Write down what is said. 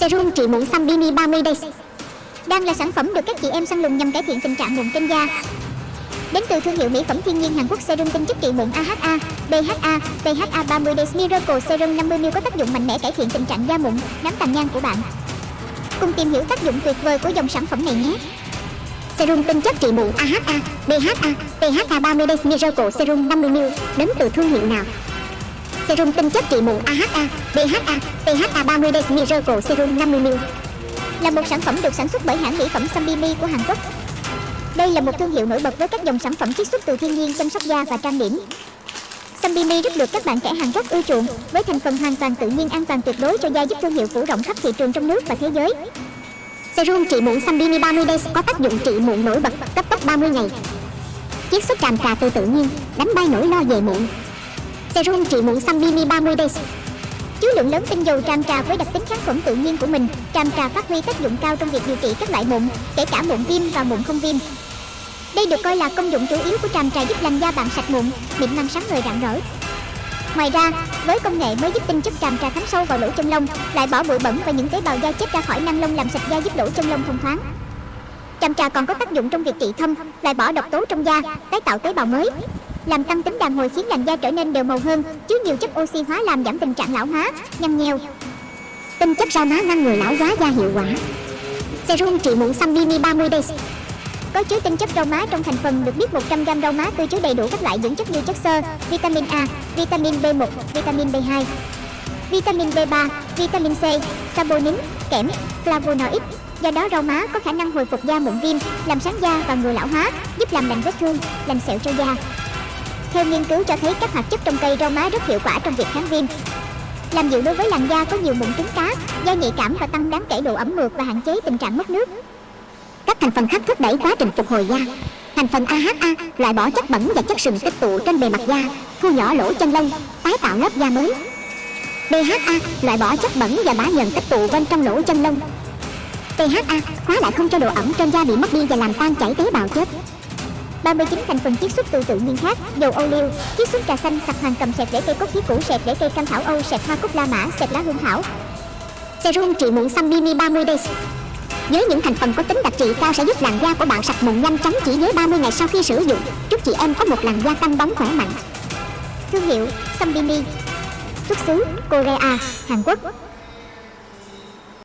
Serum trị mụn Sambini 30 Days Đang là sản phẩm được các chị em săn lùng nhằm cải thiện tình trạng mụn trên da Đến từ thương hiệu mỹ phẩm thiên nhiên Hàn Quốc serum tinh chất trị mụn AHA, BHA, PHA 30 Days Miracle Serum 50ml có tác dụng mạnh mẽ cải thiện tình trạng da mụn, nám tàn nhang của bạn. Cùng tìm hiểu tác dụng tuyệt vời của dòng sản phẩm này nhé. Serum tinh chất trị mụn AHA, BHA, PHA 30 Days Miracle Serum 50ml đến từ thương hiệu nào? Serum tinh chất trị mụn AHA, BHA, PHA 30 Days Miracle Serum 50ml là một sản phẩm được sản xuất bởi hãng mỹ phẩm Sambini của Hàn Quốc. Đây là một thương hiệu nổi bật với các dòng sản phẩm chiết xuất từ thiên nhiên chăm sóc da và trang điểm. Sambini rất được các bạn trẻ Hàn Quốc ưa chuộng với thành phần hoàn toàn tự nhiên an toàn tuyệt đối cho da giúp thương hiệu phủ rộng khắp thị trường trong nước và thế giới. Serum trị mụn Sambini 30 Days có tác dụng trị mụn nổi bật cấp tốc 30 ngày. Chiết xuất tràm trà từ tự nhiên, đánh bay nỗi lo về mụn. Serum trị mụn xăm Sambini 30 Days chứa lượng lớn tinh dầu tràm trà với đặc tính kháng khuẩn tự nhiên của mình, tràm trà phát huy tác dụng cao trong việc điều trị các loại mụn, kể cả mụn viêm và mụn không viêm. Đây được coi là công dụng chủ yếu của tràm trà giúp làn da bạn sạch mụn mịn màng sáng ngời rạng rỡ. Ngoài ra, với công nghệ mới giúp tinh chất tràm trà thấm sâu vào lỗ chân lông, lại bỏ bụi bẩn và những tế bào da chết ra khỏi nang lông làm sạch da giúp lỗ chân lông thông thoáng. Tràm trà còn có tác dụng trong việc trị thâm loại bỏ độc tố trong da, tái tạo tế bào mới làm tăng tính đàn hồi khiến làn da trở nên đều màu hơn chứa nhiều chất oxy hóa làm giảm tình trạng lão hóa nhăn nheo tinh chất rau má ngăn ngừa lão hóa da hiệu quả serum trị mụn xăm mini 30 days có chứa tinh chất rau má trong thành phần được biết 100g rau má tươi chứa đầy đủ các loại dưỡng chất như chất xơ, vitamin A, vitamin B1, vitamin B2, vitamin B3, vitamin C, saponin, kẽm, flavonoid. Do đó rau má có khả năng hồi phục da mụn viêm, làm sáng da và ngừa lão hóa, giúp làm lành vết thương, lành sẹo cho da. Theo nghiên cứu cho thấy các hoạt chất trong cây rau má rất hiệu quả trong việc kháng viêm, làm dịu đối với làn da có nhiều mụn trứng cá, da nhạy cảm và tăng đáng kể độ ẩm mượt và hạn chế tình trạng mất nước. Các thành phần khác thúc đẩy quá trình phục hồi da. Thành phần AHA loại bỏ chất bẩn và chất sừng tích tụ trên bề mặt da, thu nhỏ lỗ chân lông, tái tạo lớp da mới. BHA loại bỏ chất bẩn và bã nhờn tích tụ bên trong lỗ chân lông. PHA khóa lại không cho độ ẩm trên da bị mất đi và làm tan chảy tế bào chết. 39 thành phần chiết xuất từ tự nhiên khác, dầu ô liu, chiết xuất trà xanh sạch hoàng cầm, sẹt rễ cây cốt khí củ sẹt rễ cây cam thảo âu, sẹt hoa cúc la mã, sẹt lá hương thảo. Serum trị mụn xăm mini 30 days. Với những thành phần có tính đặc trị cao sẽ giúp làn da của bạn sạch mụn nhanh chóng chỉ với 30 ngày sau khi sử dụng. Chúc chị em có một làn da căng bóng khỏe mạnh. Thương hiệu Sambini xuất xứ Korea, Hàn Quốc.